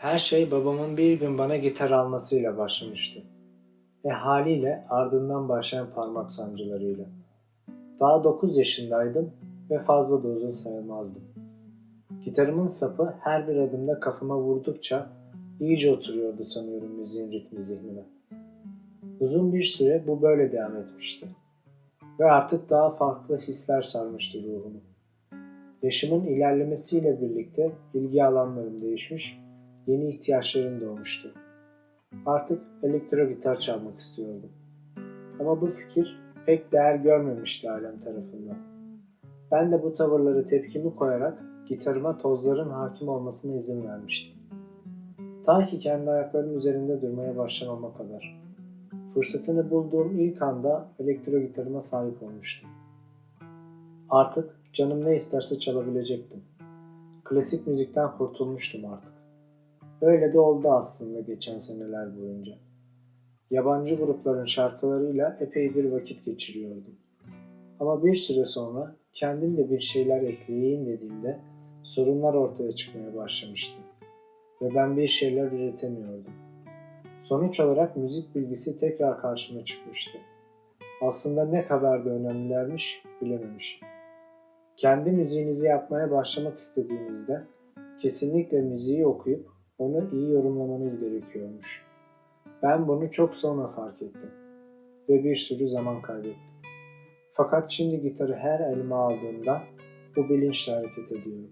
Her şey babamın bir gün bana gitar almasıyla başlamıştı. Ve haliyle ardından başlayan parmak sancılarıyla. Daha 9 yaşındaydım ve fazla da uzun sayılmazdım. Gitarımın sapı her bir adımda kafama vurdukça iyice oturuyordu sanıyorum müziğin ritmi zihnime. Uzun bir süre bu böyle devam etmişti. Ve artık daha farklı hisler sarmıştı ruhumu. Yaşımın ilerlemesiyle birlikte ilgi alanlarım değişmiş, yeni ihtiyaçlarım doğmuştu. Artık elektro gitar çalmak istiyordum. Ama bu fikir pek değer görmemişti ailem tarafından. Ben de bu tavırları tepkimi koyarak gitarıma tozların hakim olmasına izin vermiştim. Ta ki kendi ayaklarım üzerinde durmaya başlamama kadar. Fırsatını bulduğum ilk anda elektro gitarıma sahip olmuştum. Artık canım ne isterse çalabilecektim. Klasik müzikten kurtulmuştum artık. Öyle de oldu aslında geçen seneler boyunca. Yabancı grupların şarkılarıyla epey bir vakit geçiriyordum. Ama bir süre sonra kendim de bir şeyler ekleyeyim dediğimde sorunlar ortaya çıkmaya başlamıştı. Ve ben bir şeyler üretemiyordum. Sonuç olarak müzik bilgisi tekrar karşıma çıkmıştı. Aslında ne kadar da önemlilermiş bilememişim. Kendi müziğinizi yapmaya başlamak istediğinizde kesinlikle müziği okuyup onu iyi yorumlamanız gerekiyormuş. Ben bunu çok sonra fark ettim ve bir sürü zaman kaybettim. Fakat şimdi gitarı her elime aldığımda bu bilinçle hareket ediyorum.